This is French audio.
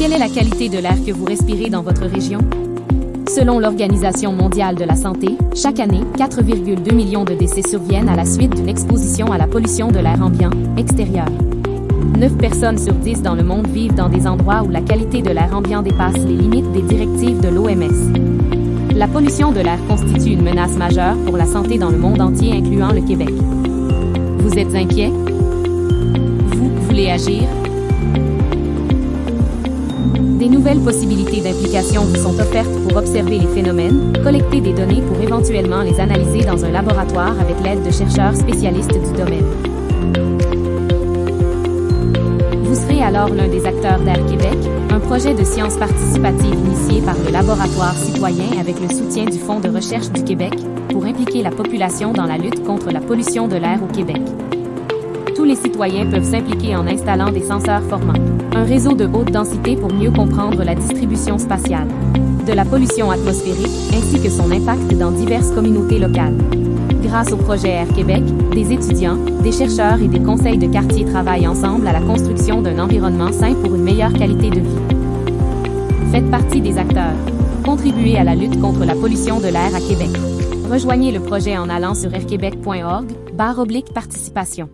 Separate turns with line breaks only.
Quelle est la qualité de l'air que vous respirez dans votre région? Selon l'Organisation mondiale de la santé, chaque année, 4,2 millions de décès surviennent à la suite d'une exposition à la pollution de l'air ambiant, extérieur. 9 personnes sur 10 dans le monde vivent dans des endroits où la qualité de l'air ambiant dépasse les limites des directives de l'OMS. La pollution de l'air constitue une menace majeure pour la santé dans le monde entier, incluant le Québec. Vous êtes inquiet? Vous voulez agir? Nouvelles possibilités d'implication vous sont offertes pour observer les phénomènes, collecter des données pour éventuellement les analyser dans un laboratoire avec l'aide de chercheurs spécialistes du domaine. Vous serez alors l'un des acteurs d'Air Québec, un projet de sciences participatives initié par le Laboratoire citoyen avec le soutien du Fonds de recherche du Québec pour impliquer la population dans la lutte contre la pollution de l'air au Québec. Tous les citoyens peuvent s'impliquer en installant des senseurs formants un réseau de haute densité pour mieux comprendre la distribution spatiale de la pollution atmosphérique ainsi que son impact dans diverses communautés locales. Grâce au projet Air Québec, des étudiants, des chercheurs et des conseils de quartier travaillent ensemble à la construction d'un environnement sain pour une meilleure qualité de vie. Faites partie des acteurs. Contribuez à la lutte contre la pollution de l'air à Québec. Rejoignez le projet en allant sur airquebec.org, barre oblique participation.